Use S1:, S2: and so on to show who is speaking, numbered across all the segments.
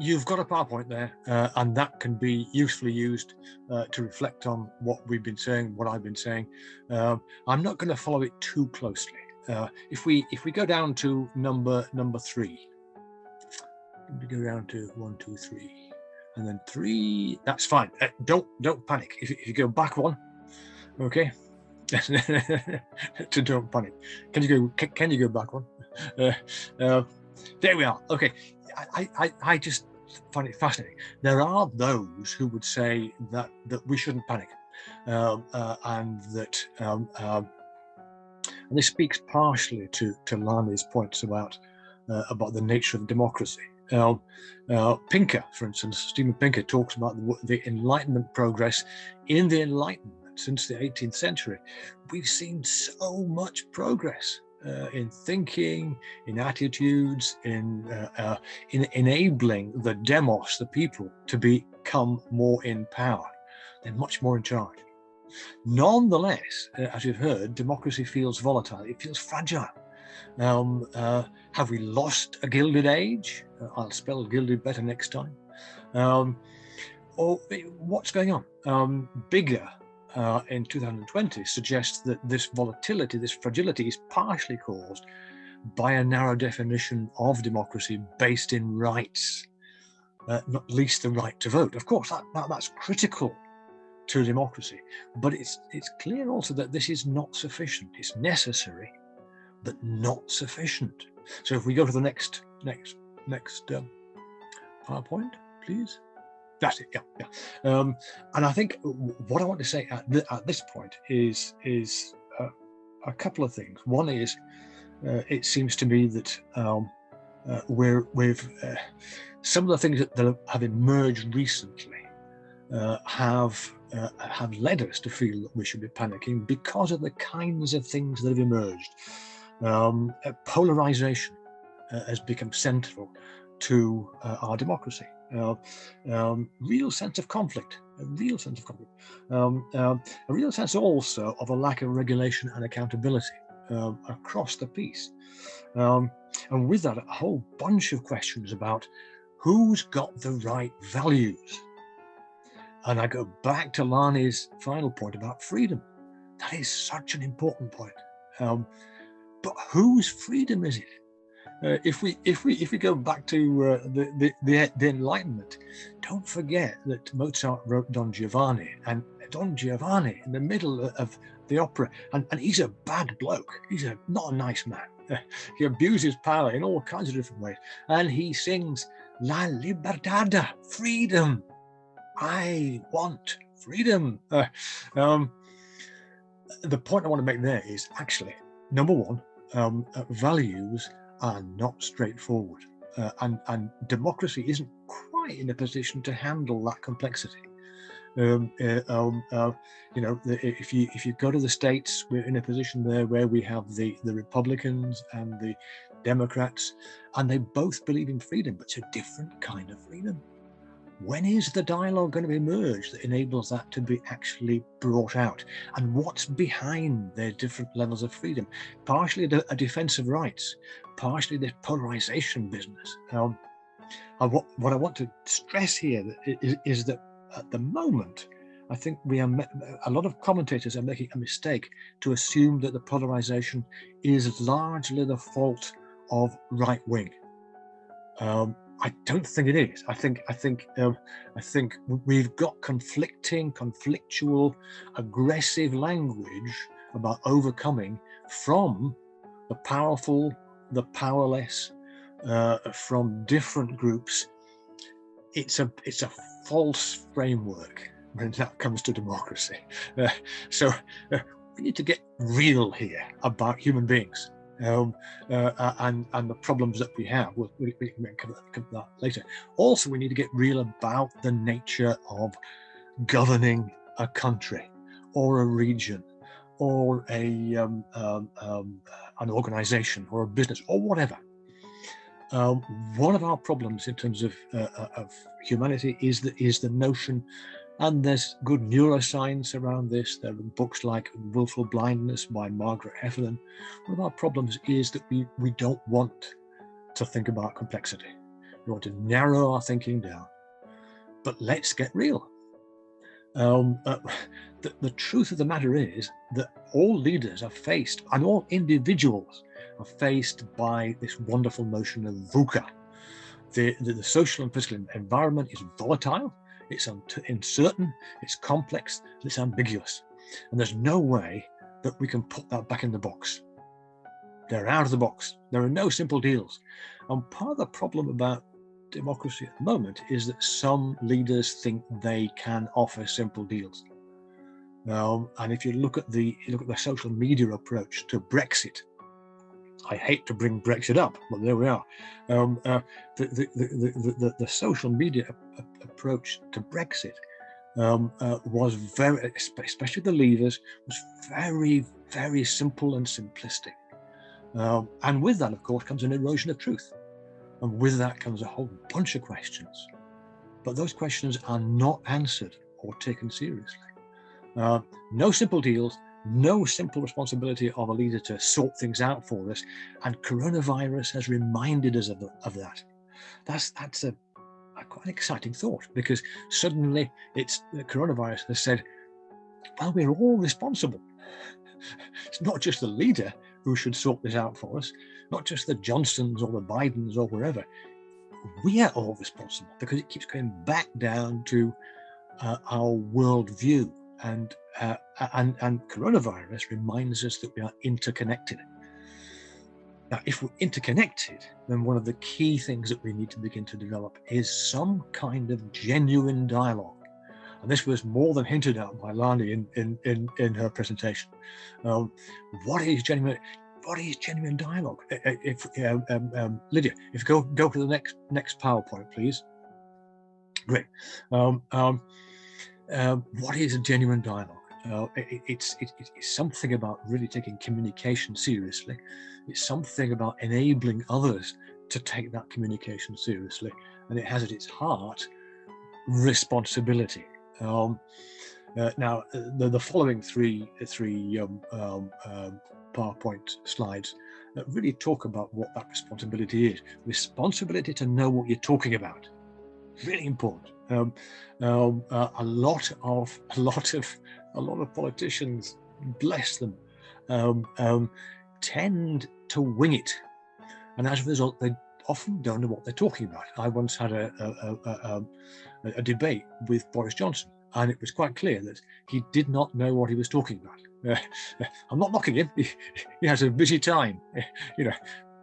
S1: you've got a PowerPoint there, uh, and that can be usefully used uh, to reflect on what we've been saying, what I've been saying. Um, I'm not going to follow it too closely. Uh, if we if we go down to number number three, we go down to one, two, three, and then three. That's fine. Uh, don't don't panic. If, if you go back one, okay. to don't panic. Can you go? Can, you go back one? Uh, uh, there we are. Okay. I, I, I just find it fascinating. There are those who would say that that we shouldn't panic, um, uh, and that um, um, and this speaks partially to to Lani's points about uh, about the nature of democracy. Um, uh, Pinker, for instance, Steven Pinker talks about the, the Enlightenment progress in the Enlightenment since the 18th century. We've seen so much progress uh, in thinking, in attitudes, in, uh, uh, in enabling the demos, the people, to become more in power. They're much more in charge. Nonetheless, uh, as you've heard, democracy feels volatile. It feels fragile. Um, uh, have we lost a gilded age? Uh, I'll spell gilded better next time. Um, or what's going on? Um, bigger uh, in 2020 suggests that this volatility, this fragility is partially caused by a narrow definition of democracy based in rights, uh, not least the right to vote. Of course, that, that, that's critical to democracy, but it's, it's clear also that this is not sufficient. It's necessary, but not sufficient. So if we go to the next, next, next um, PowerPoint, please. That's it. Yeah, yeah. Um, and I think what I want to say at, th at this point is is uh, a couple of things. One is uh, it seems to me that um, uh, we're we've uh, some of the things that, have emerged recently uh, have uh, have led us to feel that we should be panicking because of the kinds of things that have emerged. Um, polarization has become central to our democracy uh, um, real sense of conflict, a real sense of conflict, um, um, a real sense also of a lack of regulation and accountability um, across the piece. Um, and with that, a whole bunch of questions about who's got the right values. And I go back to Lani's final point about freedom. That is such an important point. Um, but whose freedom is it? Uh, if we if we if we go back to uh, the, the, the the Enlightenment, don't forget that Mozart wrote Don Giovanni, and Don Giovanni in the middle of the opera, and, and he's a bad bloke. He's a not a nice man. He abuses power in all kinds of different ways, and he sings La Libertad, freedom. I want freedom. Uh, um, the point I want to make there is actually number one, um, values are not straightforward. Uh, and, and democracy isn't quite in a position to handle that complexity. Um, uh, um, uh, you know, if you if you go to the states, we're in a position there where we have the the Republicans and the Democrats, and they both believe in freedom, but it's a different kind of freedom when is the dialogue going to emerge that enables that to be actually brought out? And what's behind their different levels of freedom? Partially a defense of rights, partially this polarization business. Um, what, what I want to stress here is, is that at the moment, I think we are a lot of commentators are making a mistake to assume that the polarization is largely the fault of right wing. Um, I don't think it is. I think I think um, I think we've got conflicting, conflictual, aggressive language about overcoming from the powerful, the powerless, uh, from different groups. It's a it's a false framework when that comes to democracy. Uh, so uh, we need to get real here about human beings um, uh, and and the problems that we have. We'll, we, we can cover that later. Also, we need to get real about the nature of governing a country or a region or a um, um, um, an organization or a business or whatever. Um, one of our problems in terms of, uh, uh of humanity is the, is the notion and there's good neuroscience around this. There are books like Willful Blindness by Margaret Heffernan. One of our problems is that we, we don't want to think about complexity. We want to narrow our thinking down. But let's get real. Um, uh, the, the truth of the matter is that all leaders are faced, and all individuals are faced by this wonderful notion of VUCA. The, the, the social and physical environment is volatile, it's uncertain, it's complex, it's ambiguous. And there's no way that we can put that back in the box. They're out of the box. There are no simple deals. And part of the problem about democracy at the moment is that some leaders think they can offer simple deals. Um, and if you look at the look at the social media approach to Brexit, I hate to bring Brexit up, but there we are. Um, uh, the, the, the, the, social media approach to Brexit um, uh, was very, especially the leaders, was very, very simple and simplistic. Um, and with that, of course, comes an erosion of truth. And with that comes a whole bunch of questions. But those questions are not answered or taken seriously. Uh, no simple deals, no simple responsibility of a leader to sort things out for us. And coronavirus has reminded us of, of that. That's, that's a, a, quite an exciting thought because suddenly it's the coronavirus has said, well, we're all responsible. It's not just the leader who should sort this out for us, not just the Johnsons or the Bidens or wherever. We are all responsible because it keeps going back down to uh, our worldview and, uh, and, and coronavirus reminds us that we are interconnected. Now, if we're interconnected, then one of the key things that we need to begin to develop is some kind of genuine dialogue. And this was more than hinted at by Lani in, in, in, in her presentation. Um, what is genuine? What is genuine dialogue? If um, um, um, Lydia, if you go go to the next next PowerPoint, please. Great. Uh, what is a genuine dialogue? Uh, it, it's, it, it's something about really taking communication seriously. It's something about enabling others to take that communication seriously. And it has at its heart responsibility. Um, uh, now, the, the following three, three um, um, um PowerPoint slides really talk about what that responsibility is. Responsibility to know what you're talking about. Really important. Um, uh, a lot of a lot of a lot of politicians, bless them, um, um, tend to wing it, and as a result, they often don't know what they're talking about. I once had a, a, a, a debate with Boris Johnson, and it was quite clear that he did not know what he was talking about. Uh, I'm not knocking him; he, he has a busy time, you know.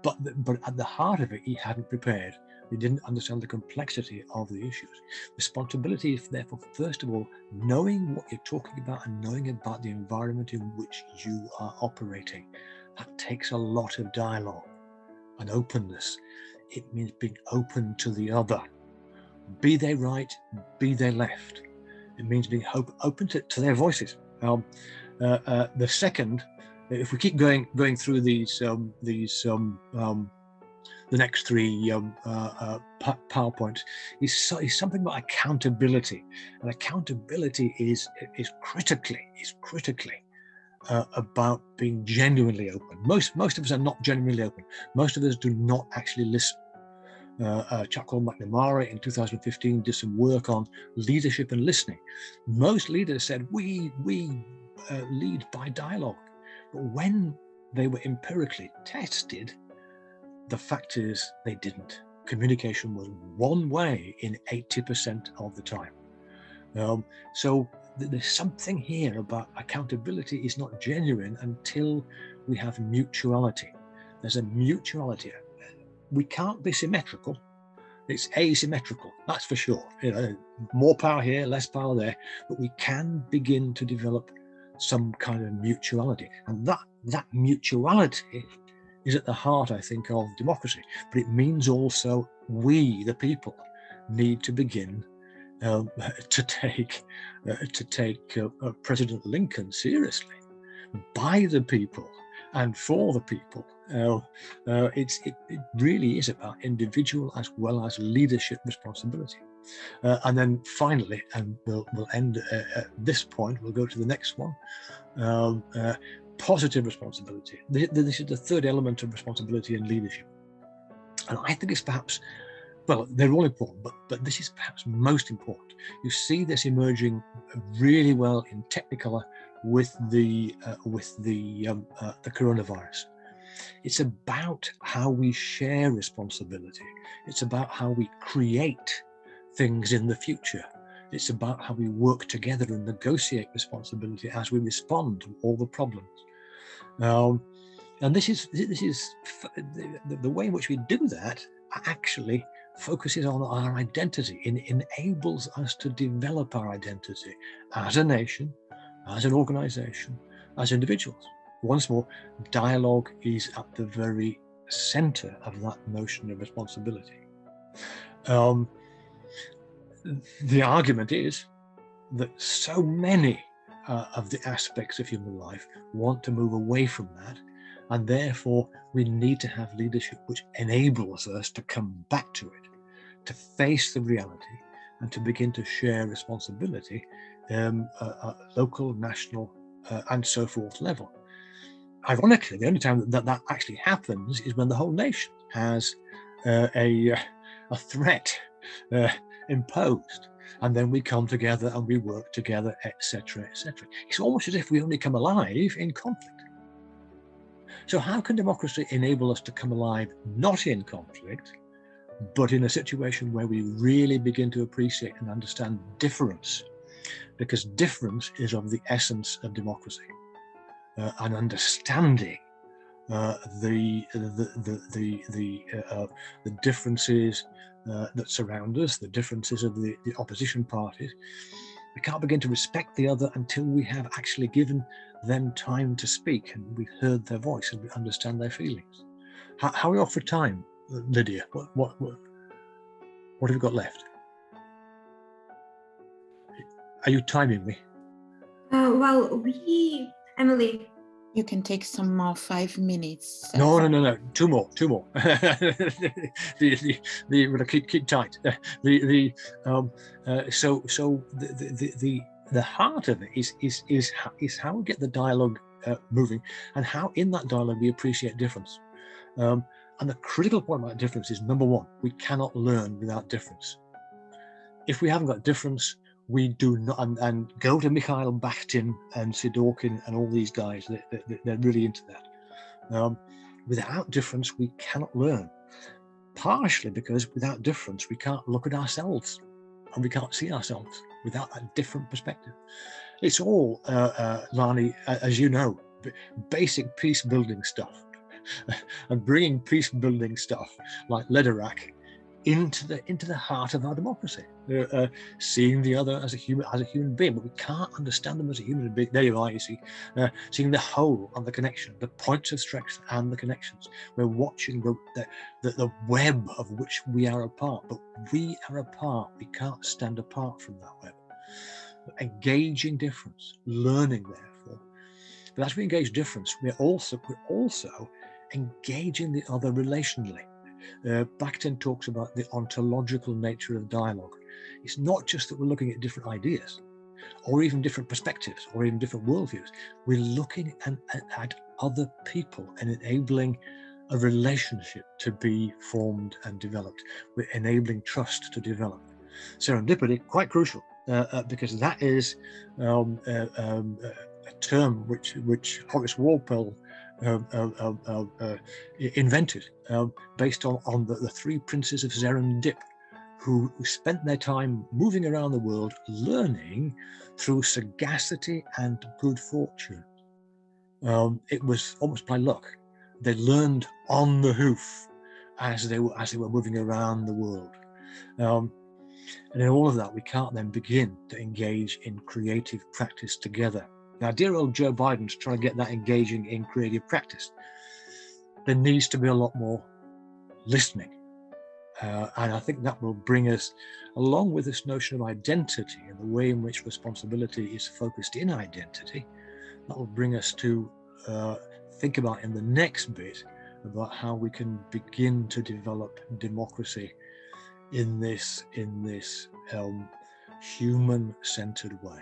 S1: But but at the heart of it, he hadn't prepared. They didn't understand the complexity of the issues. Responsibility is therefore, first of all, knowing what you're talking about and knowing about the environment in which you are operating. That takes a lot of dialogue and openness. It means being open to the other. Be they right, be they left. It means being hope open to, to their voices. Um, uh, uh, the second, if we keep going going through these um, these um, um the next three um, uh, uh, PowerPoints is, so, is something about accountability. And accountability is, is critically, is critically uh, about being genuinely open. Most, most of us are not genuinely open. Most of us do not actually listen. Uh, uh, called Macnamara in 2015 did some work on leadership and listening. Most leaders said, we, we uh, lead by dialogue. But when they were empirically tested, the fact is they didn't. Communication was one way in 80% of the time. Um, so th there's something here about accountability is not genuine until we have mutuality. There's a mutuality. We can't be symmetrical. It's asymmetrical, that's for sure. You know, more power here, less power there, but we can begin to develop some kind of mutuality. And that, that mutuality is at the heart, I think, of democracy. But it means also we, the people, need to begin um, to take uh, to take uh, uh, President Lincoln seriously, by the people and for the people. Uh, it's it, it, really is about individual as well as leadership responsibility. Uh, and then finally, and we'll, we'll end at this point, we'll go to the next one. Um, positive responsibility. This is the third element of responsibility and leadership. And I think it's perhaps well, they're all important, but, but this is perhaps most important. You see this emerging really well in Technicolor with the uh, with the um, uh, the coronavirus. It's about how we share responsibility. It's about how we create things in the future. It's about how we work together and negotiate responsibility as we respond to all the problems. Um, and this is this is the, the, way in which we do that actually focuses on our identity enables us to develop our identity as a nation, as an organization, as individuals. Once more, dialogue is at the very center of that notion of responsibility. Um, the argument is that so many uh, of the aspects of human life want to move away from that and therefore we need to have leadership which enables us to come back to it to face the reality and to begin to share responsibility um, uh, local, national, uh, and so forth level. Ironically, the only time that that actually happens is when the whole nation has uh, a, uh, a threat uh, imposed and then we come together and we work together, etc., etc. It's almost as if we only come alive in conflict. So how can democracy enable us to come alive not in conflict, but in a situation where we really begin to appreciate and understand difference, because difference is of the essence of democracy, uh, and understanding the, the, the, the, the, uh, differences uh, that surround us, the differences of the, the opposition parties. We can't begin to respect the other until we have actually given them time to speak and we've heard their voice and we understand their feelings. How, how are we off for time? Lydia, what, what, what, what have we got left? Are you timing me?
S2: Uh, well, we, Emily.
S3: You can take some more five minutes.
S1: No, no, no, no, two more, two more. the, the, the, the, keep, keep tight. The, the, um, uh, so, so the, the, the, the heart of it is, is, is, is how we get the dialogue uh, moving and how in that dialogue we appreciate difference. Um, and the critical point about difference is number one, we cannot learn without difference. If we haven't got difference, we do not, and, and go to Mikhail Bakhtin and Sidorkin and all these guys, they, they, they're really into that. Um, without difference, we cannot learn. Partially because without difference, we can't look at ourselves and we can't see ourselves without that different perspective. It's all, uh, uh, Lani, as you know, basic peace building stuff and bringing peace building stuff like Lederach into the into the heart of our democracy, uh, seeing the other as a human as a human being, but we can't understand them as a human being. There you are, you see, uh, seeing the whole and the connection, the points of strength and the connections. We're watching the, the the web of which we are a part, but we are a part. We can't stand apart from that web. Engaging difference, learning therefore. But as we engage difference, we're also we're also engaging the other relationally. Uh, Bakhtin talks about the ontological nature of dialogue. It's not just that we're looking at different ideas or even different perspectives or even different worldviews. We're looking at, at other people and enabling a relationship to be formed and developed. We're enabling trust to develop. Serendipity, quite crucial, uh, uh, because that is um, uh, um, a term which, which Horace Walpole uh, uh, uh, Um, um, um, uh, invented based on, on the, the, three princes of Serendip, who, who spent their time moving around the world learning through sagacity and good fortune. Um, it was almost by luck. They learned on the hoof as they were as they were moving around the world. Um, and in all of that, we can't then begin to engage in creative practice together now, dear old Joe Biden's trying to get that engaging in creative practice. There needs to be a lot more listening. Uh, and I think that will bring us, along with this notion of identity and the way in which responsibility is focused in identity, that will bring us to uh, think about in the next bit about how we can begin to develop democracy in this in this um, human-centered way.